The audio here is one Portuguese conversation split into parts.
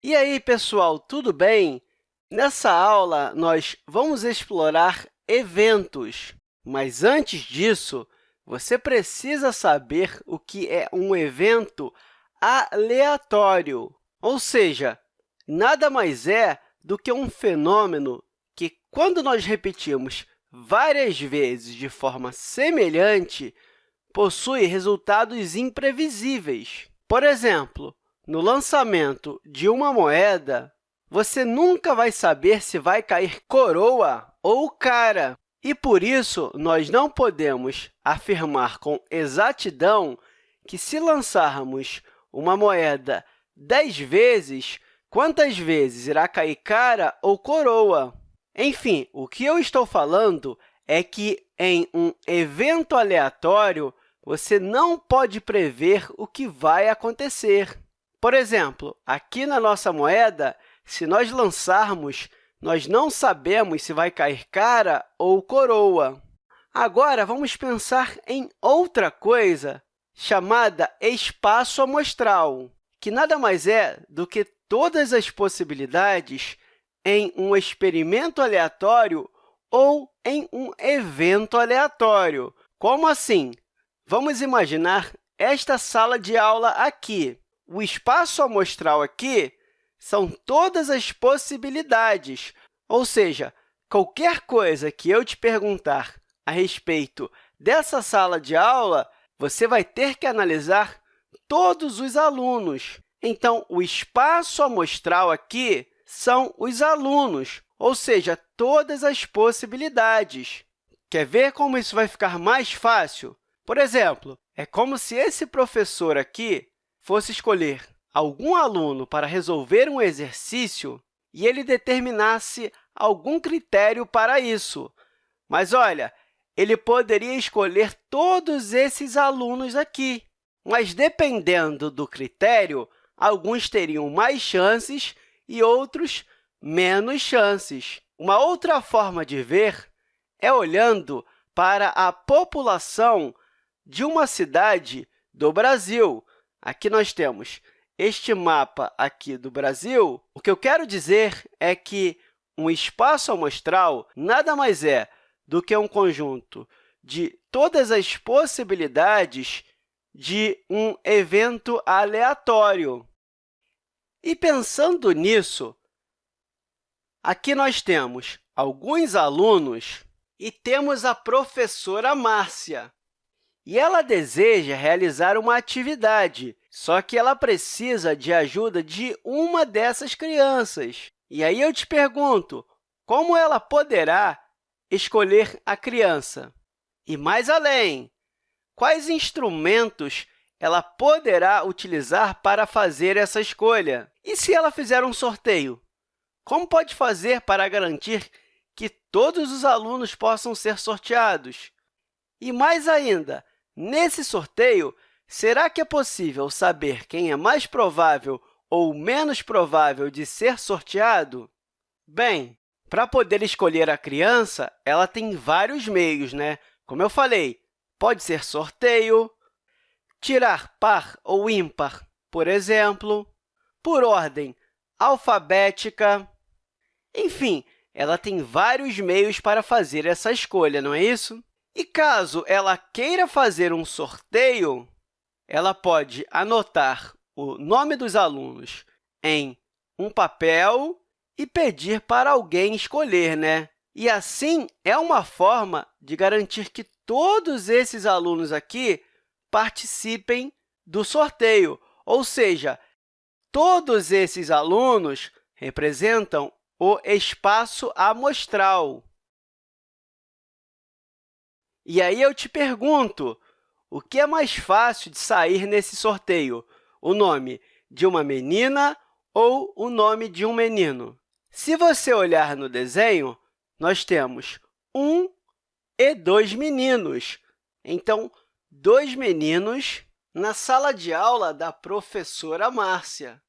E aí, pessoal, tudo bem? Nessa aula, nós vamos explorar eventos, mas antes disso, você precisa saber o que é um evento aleatório, ou seja, nada mais é do que um fenômeno que, quando nós repetimos várias vezes de forma semelhante, possui resultados imprevisíveis. Por exemplo, no lançamento de uma moeda, você nunca vai saber se vai cair coroa ou cara. E, por isso, nós não podemos afirmar com exatidão que, se lançarmos uma moeda 10 vezes, quantas vezes irá cair cara ou coroa. Enfim, o que eu estou falando é que, em um evento aleatório, você não pode prever o que vai acontecer. Por exemplo, aqui na nossa moeda, se nós lançarmos, nós não sabemos se vai cair cara ou coroa. Agora, vamos pensar em outra coisa chamada espaço amostral, que nada mais é do que todas as possibilidades em um experimento aleatório ou em um evento aleatório. Como assim? Vamos imaginar esta sala de aula aqui. O espaço amostral aqui são todas as possibilidades, ou seja, qualquer coisa que eu te perguntar a respeito dessa sala de aula, você vai ter que analisar todos os alunos. Então, o espaço amostral aqui são os alunos, ou seja, todas as possibilidades. Quer ver como isso vai ficar mais fácil? Por exemplo, é como se esse professor aqui fosse escolher algum aluno para resolver um exercício e ele determinasse algum critério para isso. Mas, olha, ele poderia escolher todos esses alunos aqui, mas, dependendo do critério, alguns teriam mais chances e outros menos chances. Uma outra forma de ver é olhando para a população de uma cidade do Brasil. Aqui nós temos este mapa aqui do Brasil. O que eu quero dizer é que um espaço amostral nada mais é do que um conjunto de todas as possibilidades de um evento aleatório. E pensando nisso, aqui nós temos alguns alunos e temos a professora Márcia e ela deseja realizar uma atividade, só que ela precisa de ajuda de uma dessas crianças. E aí eu te pergunto, como ela poderá escolher a criança? E mais além, quais instrumentos ela poderá utilizar para fazer essa escolha? E se ela fizer um sorteio? Como pode fazer para garantir que todos os alunos possam ser sorteados? E mais ainda, Nesse sorteio, será que é possível saber quem é mais provável ou menos provável de ser sorteado? Bem, para poder escolher a criança, ela tem vários meios, né? Como eu falei, pode ser sorteio, tirar par ou ímpar, por exemplo, por ordem alfabética. Enfim, ela tem vários meios para fazer essa escolha, não é isso? E caso ela queira fazer um sorteio, ela pode anotar o nome dos alunos em um papel e pedir para alguém escolher. Né? E, assim, é uma forma de garantir que todos esses alunos aqui participem do sorteio, ou seja, todos esses alunos representam o espaço amostral. E aí eu te pergunto, o que é mais fácil de sair nesse sorteio? O nome de uma menina ou o nome de um menino? Se você olhar no desenho, nós temos um e dois meninos. Então, dois meninos na sala de aula da professora Márcia.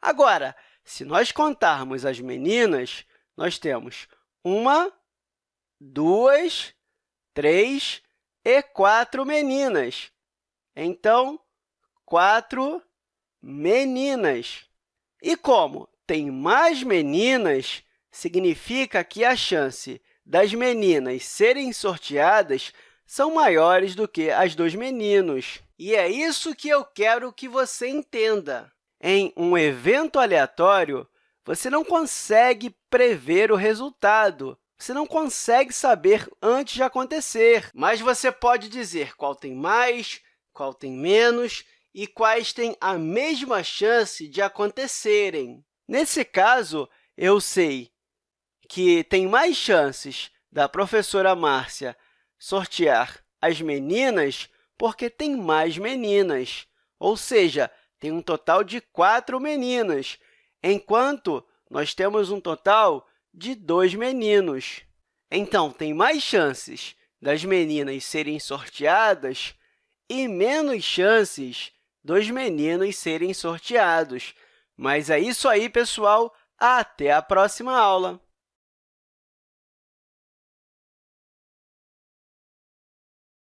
Agora, se nós contarmos as meninas, nós temos uma, duas, três e quatro meninas. Então, quatro meninas. E como tem mais meninas, significa que a chance das meninas serem sorteadas são maiores do que as dos meninos. E é isso que eu quero que você entenda. Em um evento aleatório, você não consegue prever o resultado, você não consegue saber antes de acontecer, mas você pode dizer qual tem mais, qual tem menos e quais têm a mesma chance de acontecerem. Nesse caso, eu sei que tem mais chances da professora Márcia sortear as meninas porque tem mais meninas, ou seja, tem um total de quatro meninas, enquanto nós temos um total de dois meninos. Então, tem mais chances das meninas serem sorteadas e menos chances dos meninos serem sorteados. Mas é isso aí, pessoal! Até a próxima aula!